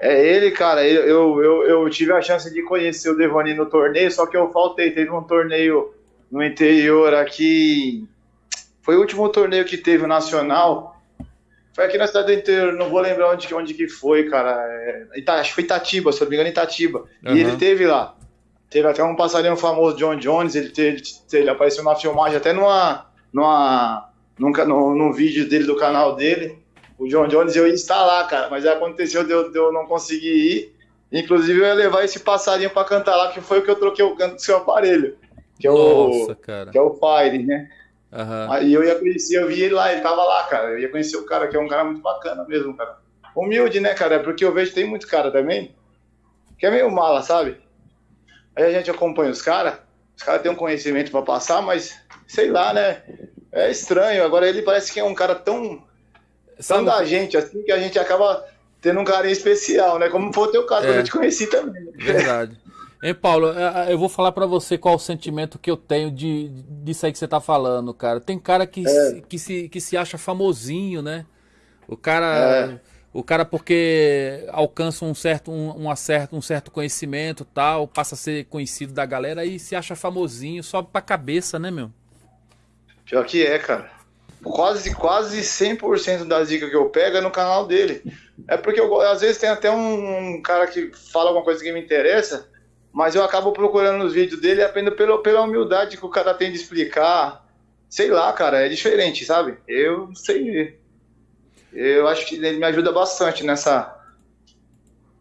É ele, cara. Eu, eu, eu tive a chance de conhecer o Devani no torneio, só que eu faltei. Teve um torneio no interior aqui. Foi o último torneio que teve o Nacional. Foi aqui na cidade do interior, não vou lembrar onde, onde que foi, cara. É, acho que foi Itatiba, se eu não me engano, Itatiba. Uhum. E ele teve lá. Teve até um passarinho famoso, John Jones, ele, teve, ele apareceu na filmagem, até numa, numa, num, num, num vídeo dele do canal dele. O John Jones eu ia estar lá, cara, mas aconteceu de eu, de eu não conseguir ir. Inclusive eu ia levar esse passarinho para cantar lá, que foi o que eu troquei o canto do seu aparelho. Que é Nossa, o, cara. Que é o Fire, né? Uhum. Aí eu ia conhecer, eu vi ele lá, ele tava lá, cara. Eu ia conhecer o cara, que é um cara muito bacana mesmo, cara. Humilde, né, cara? Porque eu vejo que tem muito cara também que é meio mala, sabe? Aí a gente acompanha os caras, os caras têm um conhecimento para passar, mas sei lá, né? É estranho. Agora ele parece que é um cara tão, tão da gente, assim, que a gente acaba tendo um carinho especial, né? Como foi o teu caso, é. eu te conheci também. Verdade. Hein, Paulo, é, é, eu vou falar para você qual o sentimento que eu tenho de, disso aí que você tá falando, cara. Tem cara que, é. que, se, que se acha famosinho, né? O cara. É. O cara, porque alcança um certo, um, um, acerto, um certo conhecimento tal, passa a ser conhecido da galera e se acha famosinho, sobe pra cabeça, né, meu? Pior que é, cara. Quase, quase 100% das dicas que eu pego é no canal dele. É porque eu, às vezes tem até um, cara que fala alguma coisa que me interessa, mas eu acabo procurando nos vídeos dele aprendo pela, pela humildade que o cara tem de explicar. Sei lá, cara, é diferente, sabe? Eu não sei eu acho que ele me ajuda bastante nessa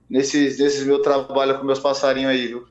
nesses, nesses meu trabalho com meus passarinhos aí, viu?